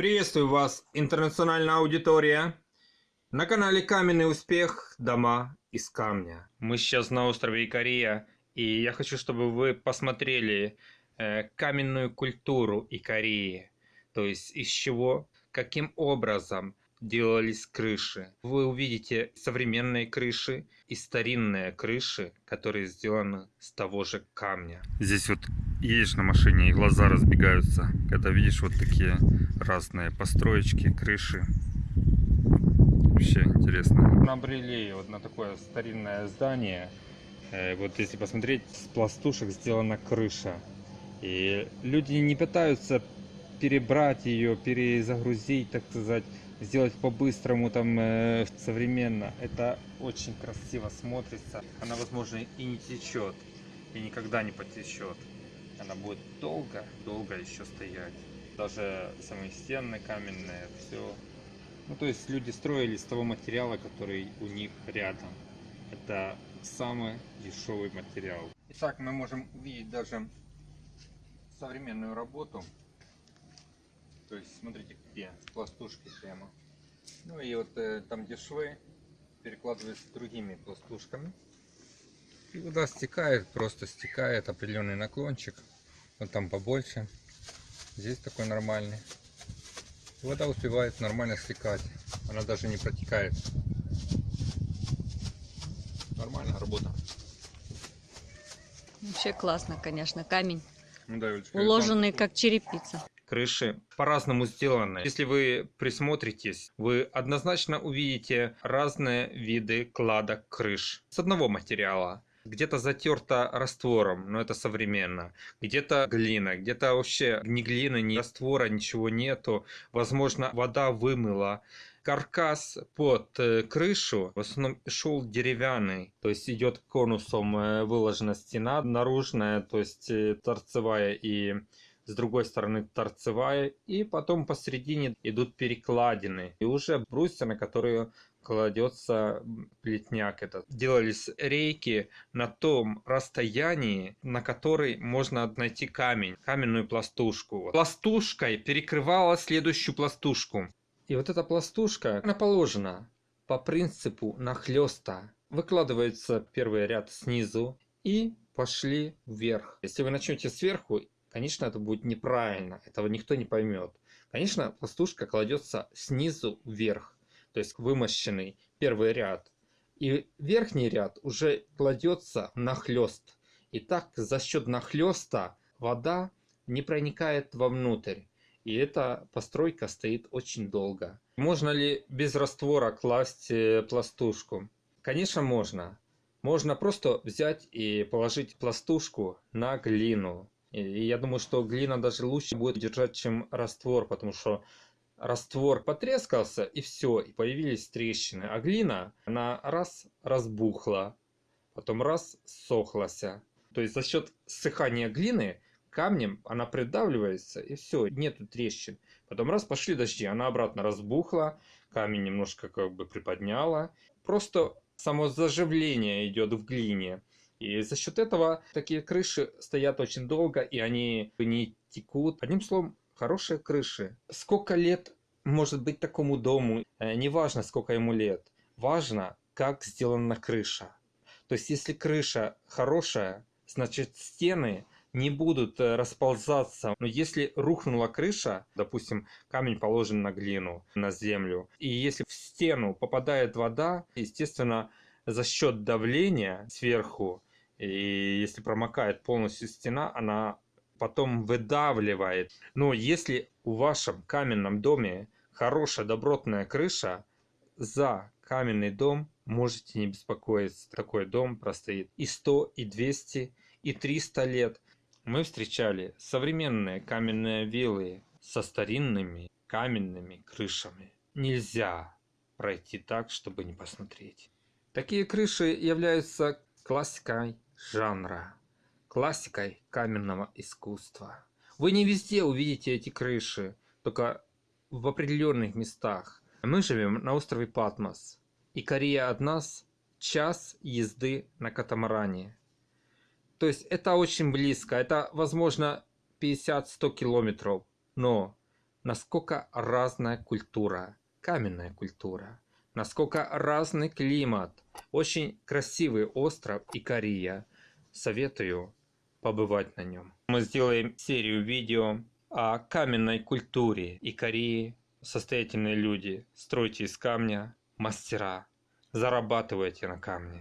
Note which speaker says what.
Speaker 1: Приветствую вас, интернациональная аудитория. На канале Каменный успех. Дома из камня. Мы сейчас на острове Икария, и я хочу, чтобы вы посмотрели э, каменную культуру Икарии. То есть из чего, каким образом делались крыши. Вы увидите современные крыши и старинные крыши, которые сделаны с того же камня. Здесь вот едешь на машине и глаза разбегаются, когда видишь вот такие разные построечки, крыши. Вообще интересно. Набрели вот на такое старинное здание. Э, вот если посмотреть, с пластушек сделана крыша. И люди не пытаются перебрать ее, перезагрузить, так сказать, сделать по-быстрому, там, э, современно. Это очень красиво смотрится. Она, возможно, и не течет, и никогда не потечет. Она будет долго, долго еще стоять. Даже самые стены каменные, все. Ну, то есть люди строили из того материала, который у них рядом. Это самый дешевый материал. Итак, мы можем увидеть даже современную работу то есть смотрите где пластушки прямо. Ну и вот э, там где швы перекладываются другими пластушками. И вода стекает просто стекает определенный наклончик. Вот там побольше. Здесь такой нормальный. И вода успевает нормально стекать. Она даже не протекает. Нормальная работа
Speaker 2: Вообще классно, конечно, камень.
Speaker 1: ну, да, Юлечка,
Speaker 2: Уложенный как черепица
Speaker 1: крыши по-разному сделаны. Если вы присмотритесь, вы однозначно увидите разные виды кладок крыш с одного материала. Где-то затерто раствором, но это современно. Где-то глина, где-то вообще ни глины, ни раствора, ничего нету. Возможно, вода вымыла. Каркас под э, крышу в основном шел деревянный, то есть идет конусом э, выложена стена наружная, то есть э, торцевая и с другой стороны торцевая, и потом посередине идут перекладины, и уже брусья, на которые кладется плетняк этот. Делались рейки на том расстоянии, на который можно найти камень, каменную пластушку. Пластушкой перекрывала следующую пластушку. И вот эта пластушка, она положена по принципу нахлеста. Выкладывается первый ряд снизу и пошли вверх. Если вы начнете сверху Конечно, это будет неправильно, этого никто не поймет. Конечно, пластушка кладется снизу вверх, то есть вымощенный первый ряд. И верхний ряд уже кладется нахлест. И так за счет нахлеста вода не проникает вовнутрь. И эта постройка стоит очень долго. Можно ли без раствора класть э, пластушку? Конечно, можно. Можно просто взять и положить пластушку на глину. И я думаю, что глина даже лучше будет держать, чем раствор, потому что раствор потрескался и все, и появились трещины. А глина, она раз разбухла, потом раз сохлась. То есть за счет ссыхания глины камнем она придавливается и все, нету трещин. Потом раз пошли дожди, она обратно разбухла, камень немножко как бы приподняла. Просто само заживление идет в глине. И за счет этого такие крыши стоят очень долго, и они не текут. Одним словом, хорошие крыши. Сколько лет может быть такому дому? Э, не важно, сколько ему лет. Важно, как сделана крыша. То есть, если крыша хорошая, значит стены не будут э, расползаться. Но если рухнула крыша, допустим, камень положен на глину, на землю, и если в стену попадает вода, естественно, за счет давления сверху и если промокает полностью стена, она потом выдавливает. Но если у вашем каменном доме хорошая добротная крыша, за каменный дом можете не беспокоиться. Такой дом простоит и 100, и 200, и 300 лет. Мы встречали современные каменные виллы со старинными каменными крышами. Нельзя пройти так, чтобы не посмотреть. Такие крыши являются классикой жанра, классикой каменного искусства. Вы не везде увидите эти крыши, только в определенных местах. Мы живем на острове Патмос, и Корея от нас час езды на катамаране. То есть это очень близко, это возможно 50-100 километров, но насколько разная культура, каменная культура, насколько разный климат. Очень красивый остров Икария. Советую побывать на нем. Мы сделаем серию видео о каменной культуре Икарии. Состоятельные люди, стройте из камня, мастера, зарабатывайте на камне.